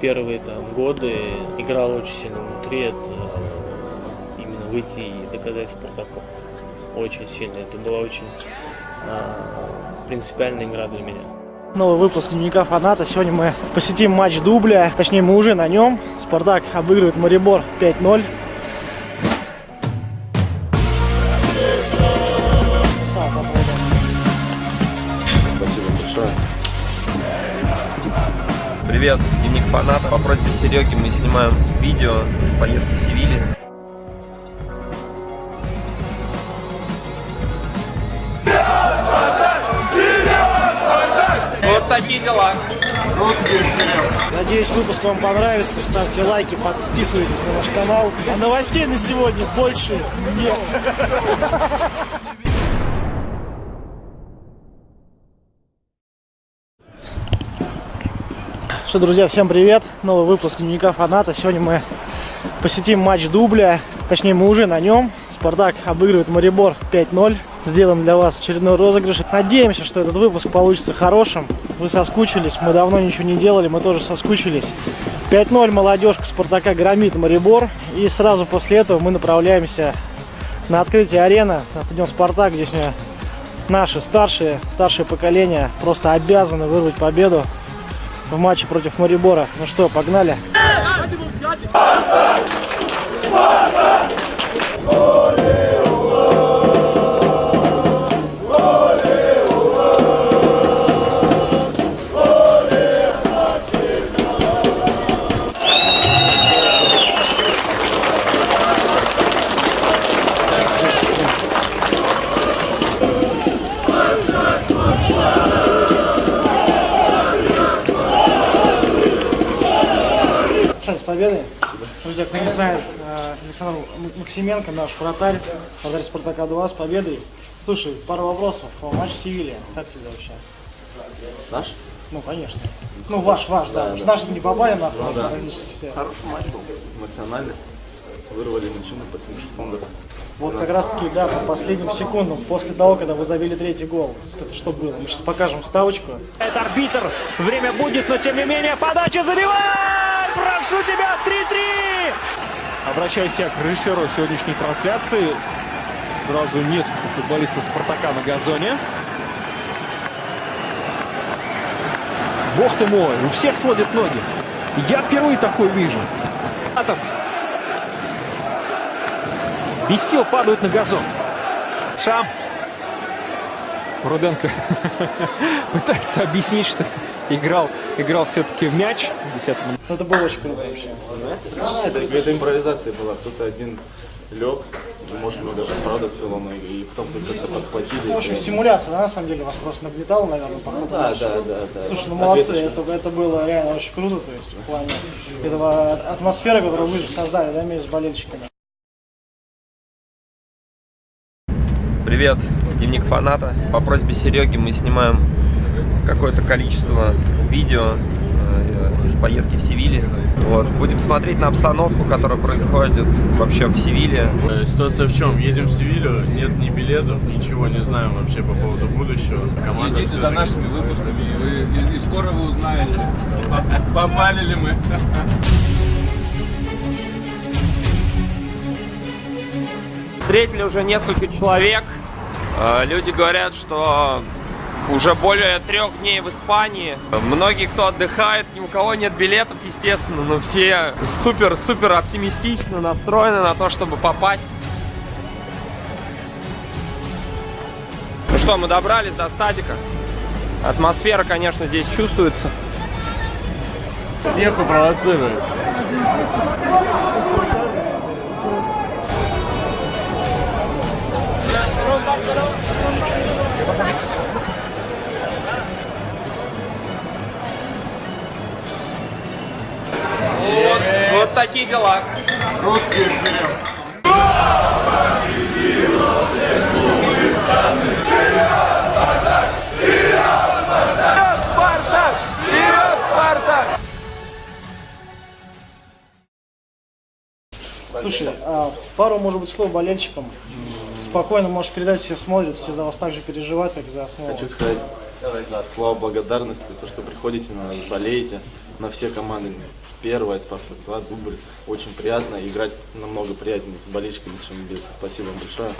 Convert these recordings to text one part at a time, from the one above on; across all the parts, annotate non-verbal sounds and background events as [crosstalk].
Первые там годы играл очень сильно внутри, это именно выйти и доказать Спартаку. Очень сильно. Это была очень а, принципиальная игра для меня. Новый выпуск дневника фаната. Сегодня мы посетим матч дубля. Точнее, мы уже на нем. Спартак обыгрывает Марибор 5-0. Спасибо большое. Привет, дневник фаната. По просьбе Сереги мы снимаем видео с поездки в Севиле. Вот такие дела. Надеюсь, выпуск вам понравится. Ставьте лайки, подписывайтесь на наш канал. А новостей на сегодня больше нет. Что, друзья, всем привет! Новый выпуск дневника фаната. Сегодня мы посетим матч дубля. Точнее, мы уже на нем. Спартак обыгрывает Марибор 5-0. Сделаем для вас очередной розыгрыш. Надеемся, что этот выпуск получится хорошим. Вы соскучились, мы давно ничего не делали, мы тоже соскучились. 5-0 молодежка Спартака громит Марибор. И сразу после этого мы направляемся на открытие арены, на стадион Спартак, где сегодня наши старшие, старшее поколение просто обязаны вырвать победу в матче против Марибора. Ну что, погнали? Александр, с Друзья, кто не знает, э, Александр Максименко, наш вратарь, вратарь Спартака 2 с победой. Слушай, пару вопросов. Матч Севилья, как тебе вообще? Наш? Ну, конечно. Ну, ваш, ваш, да. Наши не попали на основу да. практически все. Хороший матч был. Эмоциональный. Вырвали мужчину по 70 фондов. Вот как раз таки, да, по последним секундам, после того, когда вы забили третий гол. Это что было? Мы сейчас покажем вставочку. Это арбитр. Время будет, но тем не менее подача забивай! Прошу тебя, 3-3! Обращаюсь я к режиссеру сегодняшней трансляции. Сразу несколько футболистов Спартака на газоне. Бог ты мой, у всех сводят ноги. Я впервые такой вижу. Атов. Без сил падают на газон. Шам. Руденко [laughs] пытается объяснить, что играл, играл все-таки в мяч. 10 минут. Ну, это было очень круто вообще. Да, это какая-то импровизация была. Кто-то один лег, может, его даже правда свело ноги, и потом как-то подхватили. Ну, в общем, симуляция, да, на самом деле, вас просто нагнетала, наверное, по ходу Да, да, да, да. Слушай, ну молодцы, это, это было реально очень круто, то есть в плане этого атмосферы, которую вы же создали, да, вместе с болельщиками. Привет, дневник фаната. По просьбе Сереги мы снимаем какое-то количество видео э, из поездки в Севиле. Вот. Будем смотреть на обстановку, которая происходит вообще в Севиле. Э, Ситуация в чем? Едем в Севилью, нет ни билетов, ничего не знаем вообще по поводу будущего. Команда Следите за нашими выпусками, и, вы, и, и скоро вы узнаете, [laughs] попали ли мы. Встретили уже несколько человек. Э, Люди говорят, что уже более трех дней в Испании. Многие, кто отдыхает, ни у кого нет билетов, естественно, но все супер-супер оптимистично настроены на то, чтобы попасть. Ну что, мы добрались до стадика. Атмосфера, конечно, здесь чувствуется. Еху провоцирует. Вот, вот такие дела. Русские вперед! Спартак! Вперед, Спартак! Слушай, а пару, может быть, слов болельщикам. Спокойно можешь передать, все смотрят, все за вас так же переживают, как и за основу. Хочу сказать Да, слова благодарности, то, что приходите, на нас, болеете на все команды. Первая, Спартак 2, дубль. Очень приятно. Играть намного приятнее с болельщиками, чем без. Спасибо вам большое.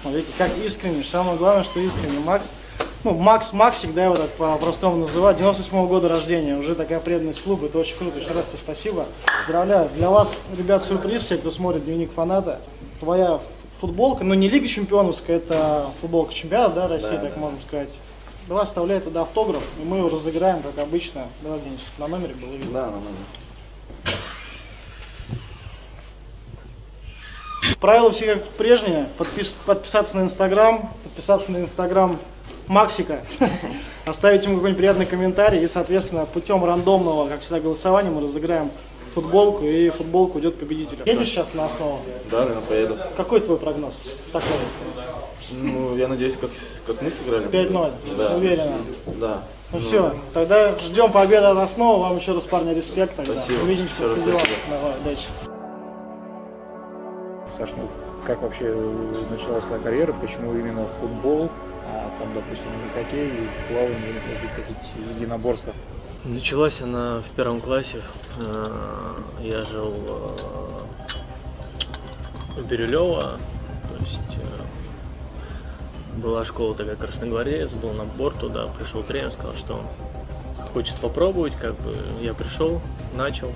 Смотрите, как искренне. Самое главное, что искренне. Макс, ну, Макс, Максик, да, его так по-простому называют, 98 года рождения. Уже такая преданность клубу, это очень круто. Еще раз тебе спасибо. Поздравляю. Для вас, ребят, сюрприз, все, кто смотрит дневник фаната. Твоя футболка, ну не Лига Чемпионовская, это футболка чемпионата, да, России, так можем сказать. Давай оставляй туда автограф, и мы его разыграем, как обычно. Давай, Денис, на номере было видно. Да, нормально. Правила все как прежние. Подпис- подписаться на Инстаграм, подписаться на Инстаграм Максика, [laughs] оставить ему какой-нибудь приятный комментарий и, соответственно, путем рандомного, как всегда, голосования мы разыграем футболку, и футболка уйдет победителю. Едешь сейчас на основу? Да, наверное, поеду. Какой твой прогноз? Так сказать. Ну, я надеюсь, как, как мы сыграли. 5-0, Да. уверенно. Да. Ну все, тогда ждем победы от основы. Вам еще раз, парни, респект. Тогда. Спасибо. Увидимся Еще на раз стадионе. Давай, удачи. Саш, ну как вообще началась твоя карьера, почему именно футбол, а там, допустим, не хоккей, и плавание, или, может быть, какие-то единоборства? Началась она в первом классе. Э, Я жил э, в Бирюлево, то есть э, была школа такая Красногвардец, был набор туда, пришел тренер, сказал, что хочет попробовать, как бы я пришел, начал,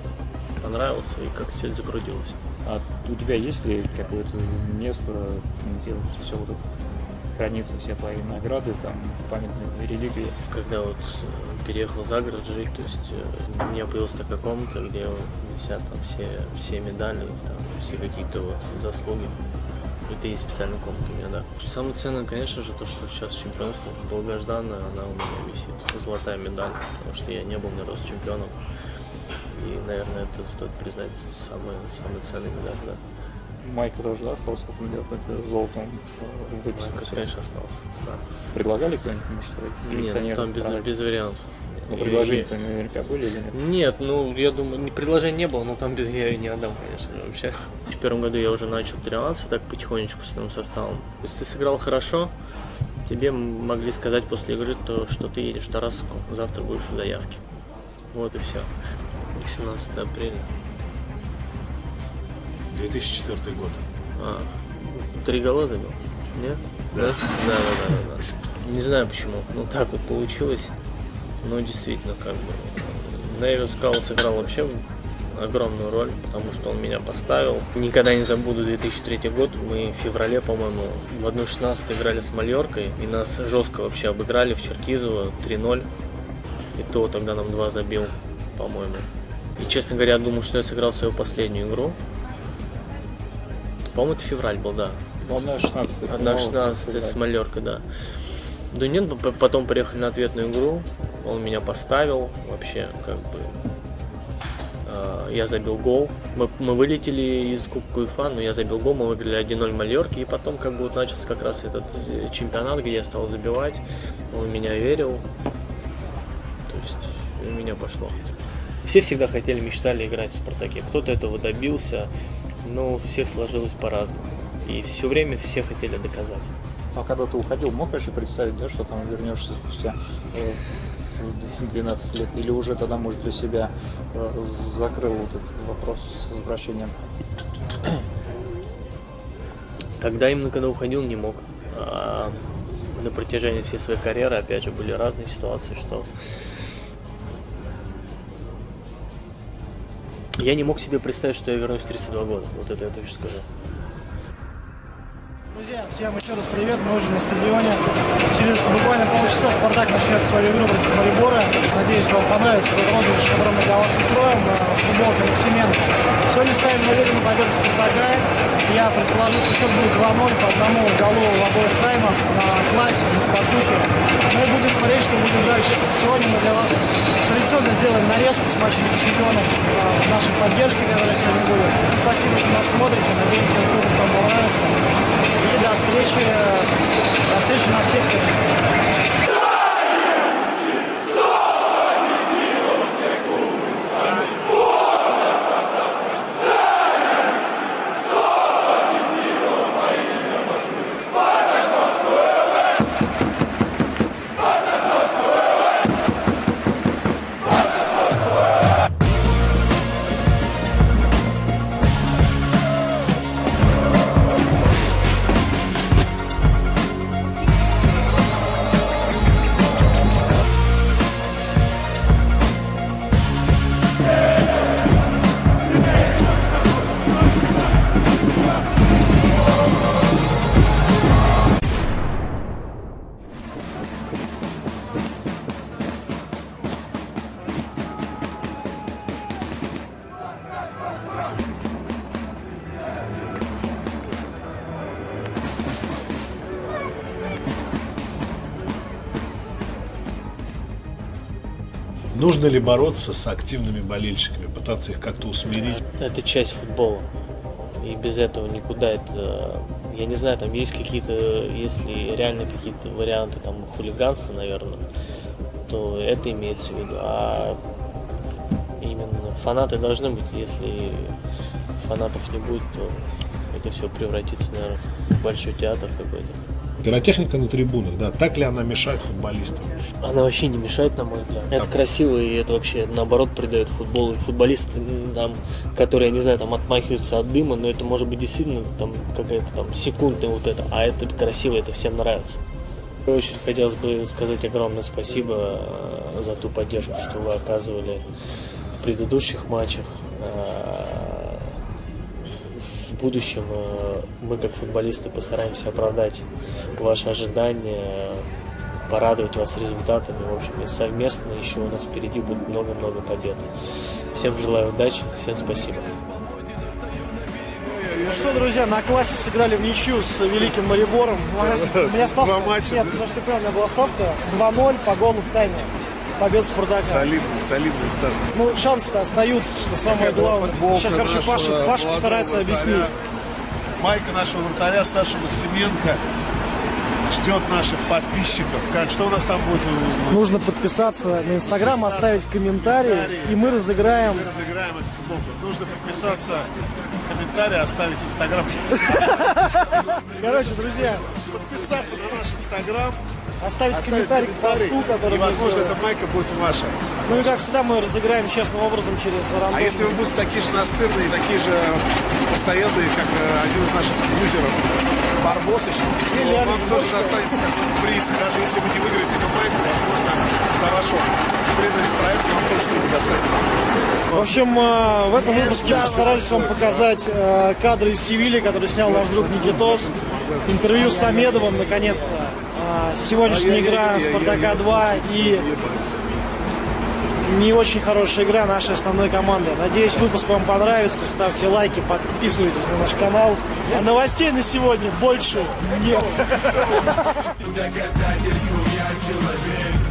понравился и как все это закрутилось. А у тебя есть ли какое-то место, где все вот это хранится, все твои награды, там, памятные реликвии? Когда вот э, переехал за город жить, то есть э, у меня появилась такая комната, где висят там все, все медали, там, все какие-то вот заслуги. Это и специальная комната у меня, да. Самое ценное, конечно же, то, что сейчас чемпионство долгожданное, она у меня висит. Золотая медаль, потому что я не был ни разу чемпионом. И, наверное, это стоит признать самый, самый ценный медаль, да. Майка тоже да, остался вот у тебя какой-то золотом э, выписан. Как, конечно, остался. Да. Предлагали кто-нибудь, может, Нет, коллекционерам? там без, продать? без вариантов. Ну, предложения-то наверняка были или нет? Нет, ну, я думаю, ни предложения не было, но там без я ее не отдам, конечно же, вообще. В первом году я уже начал тренироваться так потихонечку с новым составом. Если ты сыграл хорошо, тебе могли сказать после игры, то, что ты едешь в Тарасовку, завтра будешь в заявке. Вот и все. 17 апреля. 2004 год. А, три гола забил? Нет? Да? Да, да, да, да, да. Не знаю почему, но так вот получилось. Но действительно, как бы, Невил Скал сыграл вообще огромную роль, потому что он меня поставил. Никогда не забуду 2003 год. Мы в феврале, по-моему, в 1.16 играли с Мальоркой, и нас жестко вообще обыграли в Черкизово 3-0. И то тогда нам два забил, по-моему. И, честно говоря, я думал, что я сыграл свою последнюю игру. По-моему, это февраль был, да. Ну, одна 16 Одна 16 с Малеркой, да. Да нет, потом приехали на ответную игру, он меня поставил, вообще, как бы, э, я забил гол. Мы, мы вылетели из Кубка УЕФА, но я забил гол, мы выиграли 1-0 Мальорки, и потом, как бы, вот начался как раз этот э, чемпионат, где я стал забивать, он меня верил, то есть у меня пошло. Все всегда хотели, мечтали играть в «Спартаке». Кто-то этого добился, но у всех сложилось по-разному. И все время все хотели доказать. А когда ты уходил, мог вообще представить, да, что там вернешься спустя э, в 12 лет? Или уже тогда, может, для себя э, закрыл этот вопрос с возвращением? Тогда именно когда уходил, не мог. А на протяжении всей своей карьеры, опять же, были разные ситуации, что я не мог себе представить, что я вернусь в 32 года. Вот это я точно скажу. Всем еще раз привет, мы уже на стадионе. Через буквально полчаса Спартак начнет свою игру против Марибора. Надеюсь, вам понравится тот розыгрыш, который мы для вас устроим. э, Футболка Максименко. Сегодня ставим на уверенную победу Спартака. Я предположу, что счет будет 2-0 по одному голу в обоих таймах на классе, на Спартаке. Мы будем смотреть, что будет дальше. Сегодня мы для вас традиционно сделаем нарезку с матчем чемпионов э, в нашей поддержке, которая сегодня будет. Спасибо, что нас смотрите. Надеемся, выпуск вам понравился. Встречи, до встречи на секторе. Нужно ли бороться с активными болельщиками, пытаться их как-то усмирить? Это часть футбола. И без этого никуда это... Я не знаю, там есть какие-то, если реально какие-то варианты там хулиганства, наверное, то это имеется в виду. А именно фанаты должны быть. Если фанатов не будет, то это все превратится, наверное, в большой театр какой-то. Пиротехника на трибунах, да, так ли она мешает футболистам? Она вообще не мешает, на мой взгляд. Это красиво, и это вообще, наоборот, придает футболу. И футболисты, там, которые, не знаю, там, отмахиваются от дыма, но это может быть действительно там какая-то там секундная вот это, а это красиво, это всем нравится. В первую очередь хотелось бы сказать огромное спасибо э, за ту поддержку, что вы оказывали в предыдущих матчах. В будущем э, мы, как футболисты, постараемся оправдать ваши ожидания, порадовать вас результатами. В общем, и совместно еще у нас впереди будет много-много побед. Всем желаю удачи, всем спасибо. Ну что, друзья, на классе сыграли в ничью с Великим Марибором. У меня ставка... Нет, потому что у меня была ставка 2-0 по голу в тайме. Победа Спартака. Солидный, солидный старт. Ну, шансы-то остаются, что самое главное. Футболка Сейчас, короче, Паша, Паша постарается вратаря. объяснить. Майка нашего вратаря Саши Максименко ждет наших подписчиков. Как, что у нас там будет? Нужно подписаться на Инстаграм, оставить комментарий, и мы разыграем. Мы разыграем эту футболку. Нужно подписаться, комментарий, оставить Инстаграм. [laughs] Короче, друзья, Подписаться на наш Инстаграм. Оставить оставить комментарий к посту, который И, возможно, эта майка будет ваша. Ну и как всегда мы разыграем честным образом через рандом. А если вы будете такие же настырные, такие же постоянные, как э, один из наших юзеров, Барбосыч, то Или вам Алекс тоже достанется какой-то приз. Даже если вы не выиграете эту майку, возможно, за вашу преданность проекту вам тоже что-нибудь достанется. В общем, э, в этом выпуске мы постарались вам показать э, кадры из Севильи, которые снял наш друг Никитос. Интервью с Самедовым, наконец-то. А, Сегодняшняя игра Спартака 2 и не очень хорошая игра нашей основной команды. Надеюсь, выпуск вам понравится. Ставьте лайки, подписывайтесь на наш канал. А новостей на сегодня больше нет. Доказательству я человек